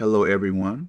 Hello, everyone.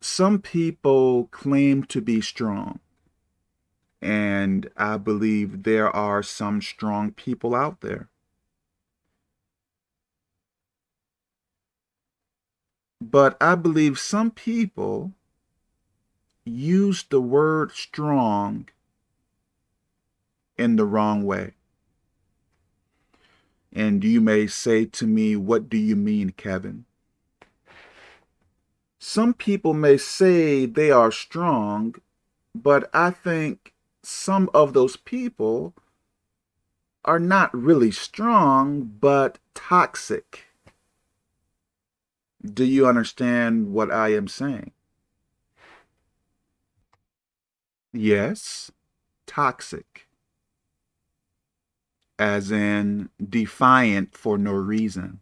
Some people claim to be strong, and I believe there are some strong people out there. But I believe some people use the word strong in the wrong way. And you may say to me, what do you mean, Kevin? Some people may say they are strong, but I think some of those people are not really strong, but toxic. Do you understand what I am saying? Yes, toxic as in defiant for no reason,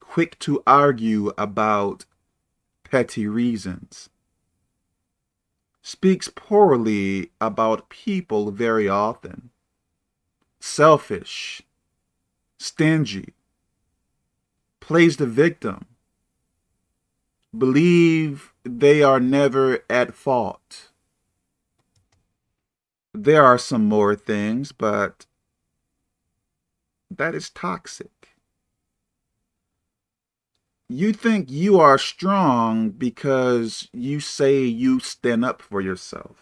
quick to argue about petty reasons, speaks poorly about people very often, selfish, stingy, plays the victim, believe they are never at fault, there are some more things, but that is toxic. You think you are strong because you say you stand up for yourself.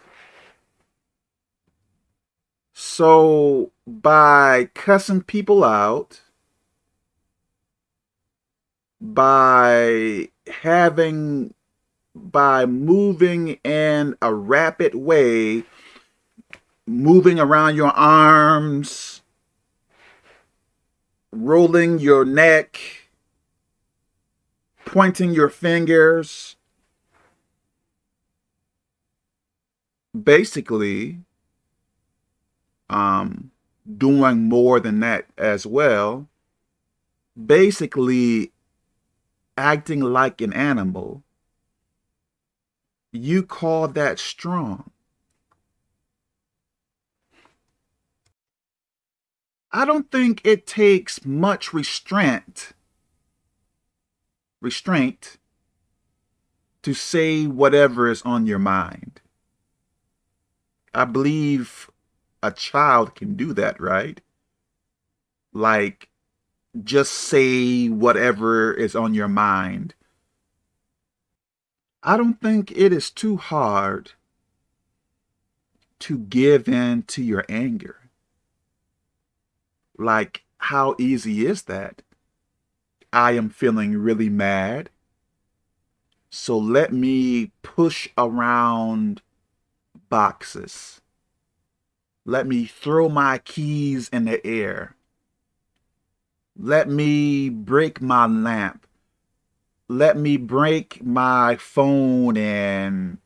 So by cussing people out, by having, by moving in a rapid way moving around your arms, rolling your neck, pointing your fingers. Basically, um, doing more than that as well. Basically, acting like an animal. You call that strong. I don't think it takes much restraint, restraint to say whatever is on your mind. I believe a child can do that, right? Like, just say whatever is on your mind. I don't think it is too hard to give in to your anger. Like, how easy is that? I am feeling really mad. So let me push around boxes. Let me throw my keys in the air. Let me break my lamp. Let me break my phone and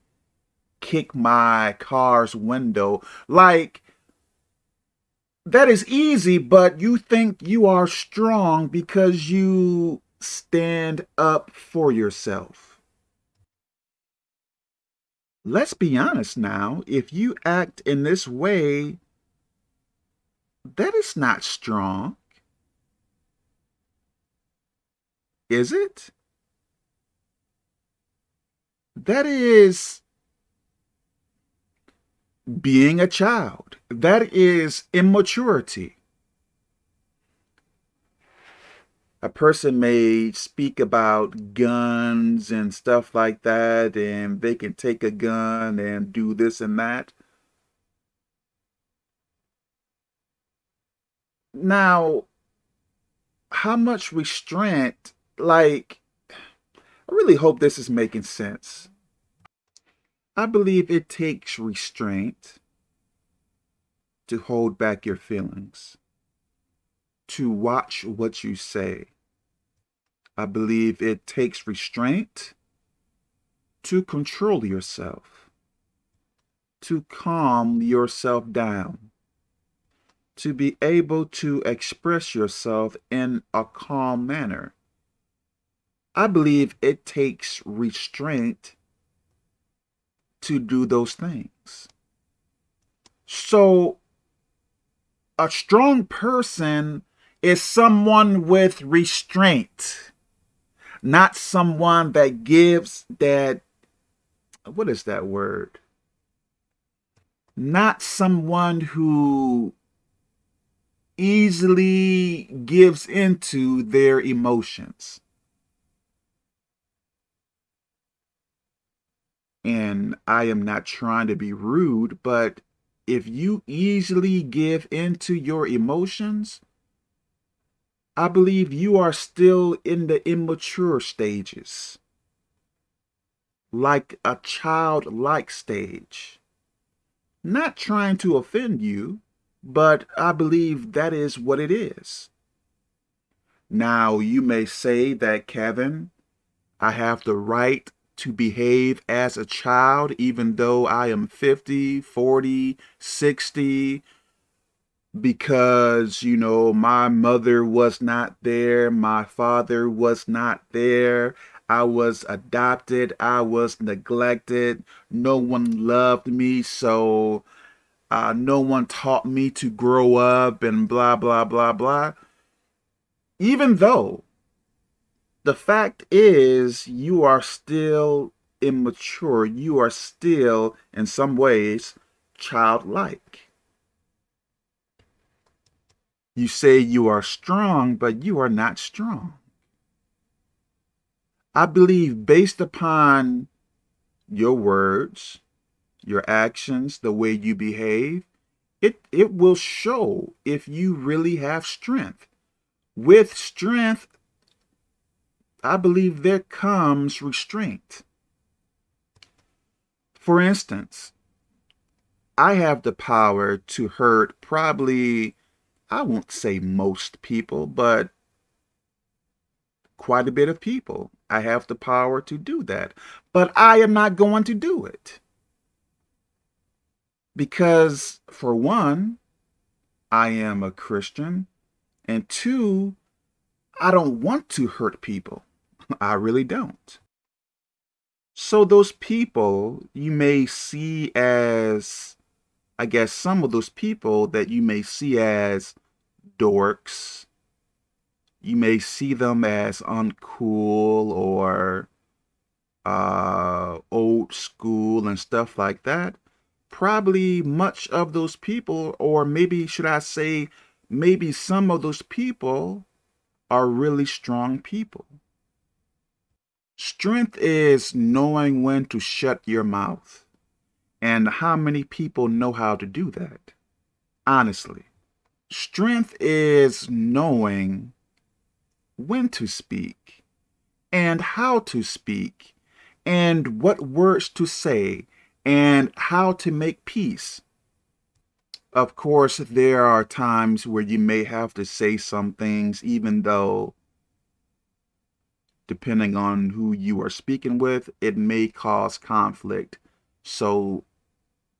kick my car's window. Like, that is easy, but you think you are strong because you stand up for yourself. Let's be honest now. If you act in this way, that is not strong. Is it? That is being a child. That is immaturity. A person may speak about guns and stuff like that, and they can take a gun and do this and that. Now, how much restraint, like, I really hope this is making sense. I believe it takes restraint to hold back your feelings, to watch what you say. I believe it takes restraint to control yourself, to calm yourself down, to be able to express yourself in a calm manner. I believe it takes restraint to do those things. So a strong person is someone with restraint, not someone that gives that, what is that word? Not someone who easily gives into their emotions. And I am not trying to be rude, but if you easily give into your emotions, I believe you are still in the immature stages, like a childlike stage. Not trying to offend you, but I believe that is what it is. Now, you may say that, Kevin, I have the right to behave as a child, even though I am 50, 40, 60, because, you know, my mother was not there, my father was not there, I was adopted, I was neglected, no one loved me, so uh, no one taught me to grow up and blah, blah, blah, blah. Even though the fact is you are still immature, you are still, in some ways, childlike. You say you are strong, but you are not strong. I believe based upon your words, your actions, the way you behave, it, it will show if you really have strength. With strength, I believe there comes restraint. For instance, I have the power to hurt probably, I won't say most people, but quite a bit of people. I have the power to do that, but I am not going to do it. Because for one, I am a Christian, and two, I don't want to hurt people. I really don't. So those people you may see as, I guess some of those people that you may see as dorks, you may see them as uncool or uh, old school and stuff like that probably much of those people, or maybe should I say, maybe some of those people are really strong people. Strength is knowing when to shut your mouth. And how many people know how to do that? Honestly. Strength is knowing when to speak and how to speak and what words to say and how to make peace. Of course, there are times where you may have to say some things, even though, depending on who you are speaking with, it may cause conflict. So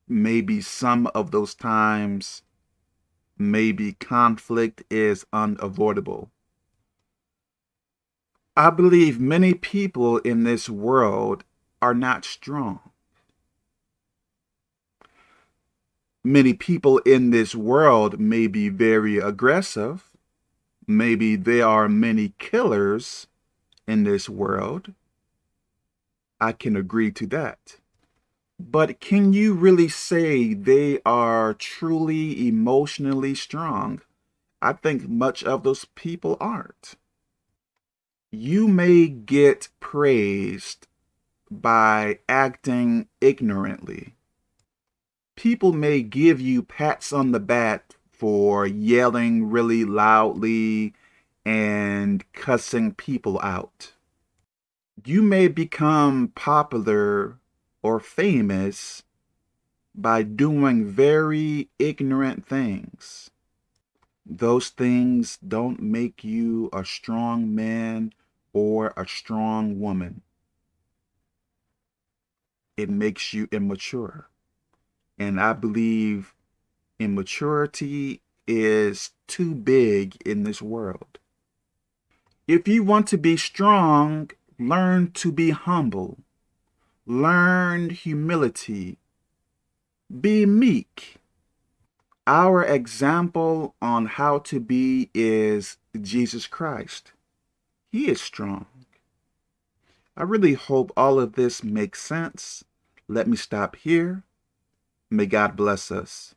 maybe some of those times, maybe conflict is unavoidable. I believe many people in this world are not strong. many people in this world may be very aggressive. Maybe there are many killers in this world. I can agree to that. But can you really say they are truly emotionally strong? I think much of those people aren't. You may get praised by acting ignorantly people may give you pats on the back for yelling really loudly and cussing people out. You may become popular or famous by doing very ignorant things. Those things don't make you a strong man or a strong woman. It makes you immature. And I believe immaturity is too big in this world. If you want to be strong, learn to be humble. Learn humility. Be meek. Our example on how to be is Jesus Christ. He is strong. I really hope all of this makes sense. Let me stop here. May God bless us.